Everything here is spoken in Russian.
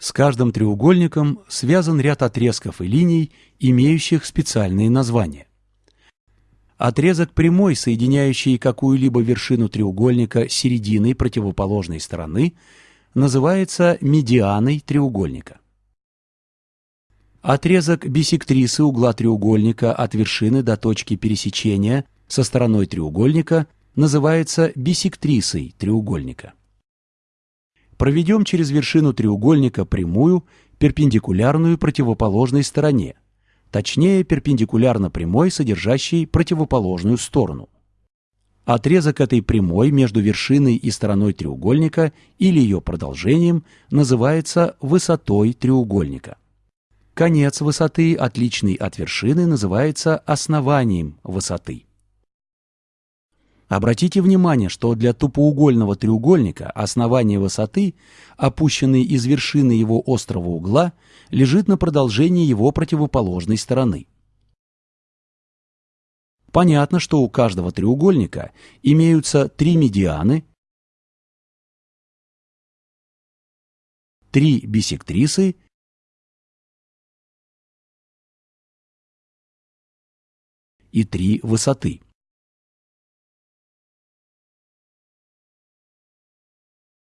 С каждым треугольником связан ряд отрезков и линий, имеющих специальные названия. Отрезок прямой, соединяющий какую-либо вершину треугольника с серединой противоположной стороны, называется медианой треугольника. Отрезок биссектрисы угла треугольника от вершины до точки пересечения со стороной треугольника называется биссектрисой треугольника. Проведем через вершину треугольника прямую, перпендикулярную противоположной стороне, точнее перпендикулярно прямой, содержащей противоположную сторону. Отрезок этой прямой между вершиной и стороной треугольника или ее продолжением называется высотой треугольника. Конец высоты, отличный от вершины, называется основанием высоты. Обратите внимание, что для тупоугольного треугольника основание высоты, опущенной из вершины его острого угла, лежит на продолжении его противоположной стороны. Понятно, что у каждого треугольника имеются три медианы, три биссектрисы и три высоты.